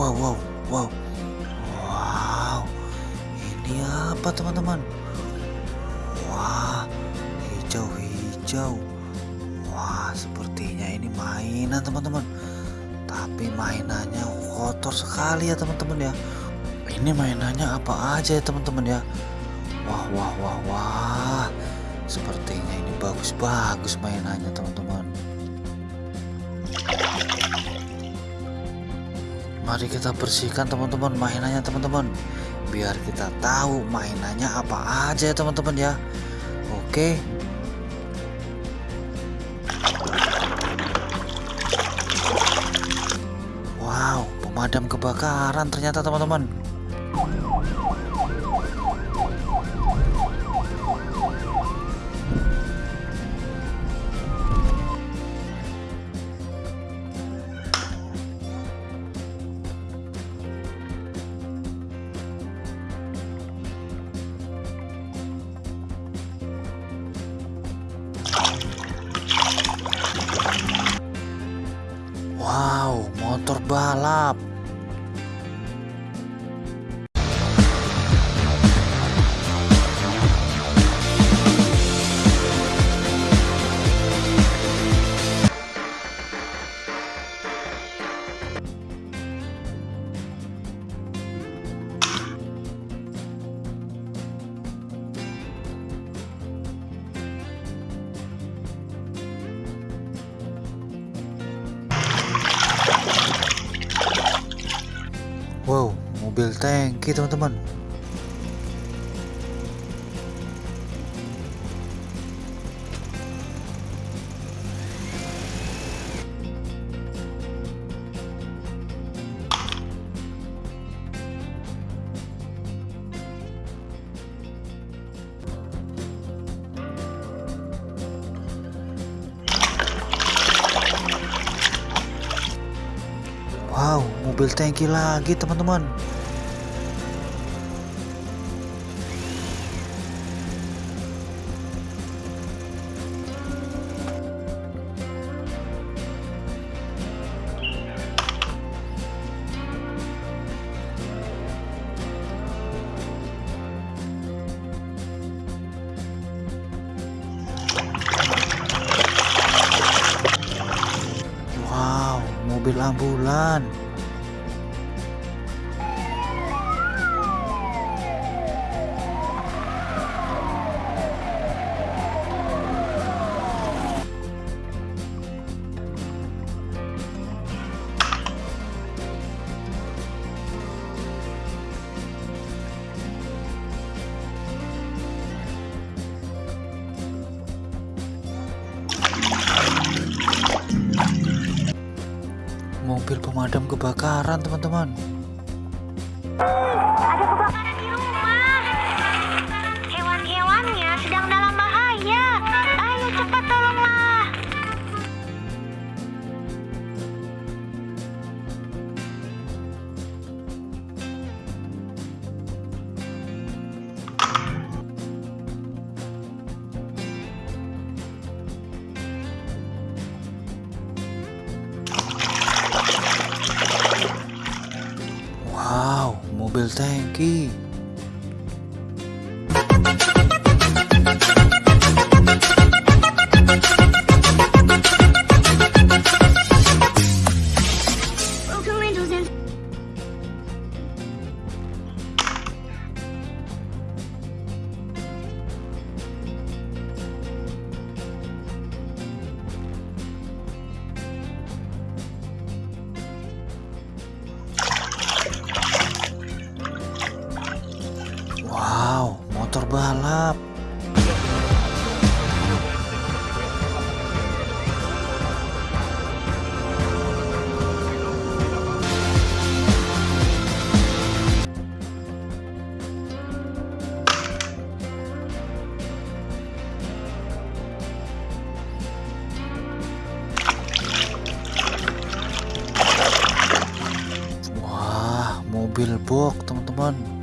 wow, wow, wow. Wow, ini apa teman-teman? Wah, hijau-hijau. Wah, sepertinya ini mainan teman-teman. Tapi mainannya kotor sekali ya teman-teman ya. Ini mainannya apa aja ya teman-teman ya? Wah, wah, wah, wah. Sepertinya ini bagus-bagus mainannya teman-teman. Mari kita bersihkan teman-teman mainannya teman-teman. Biar kita tahu mainannya apa aja ya teman-teman ya. Oke. Wow, pemadam kebakaran ternyata teman-teman. Balap. Wow, mobil tangki teman-teman. Wow, mobil tangki lagi teman-teman. Wow, mobil ambulan. Mobil pemadam kebakaran, teman-teman. Ada kebakaran Wow, mobil tangki. Motor balap. Wah, mobil box, teman-teman.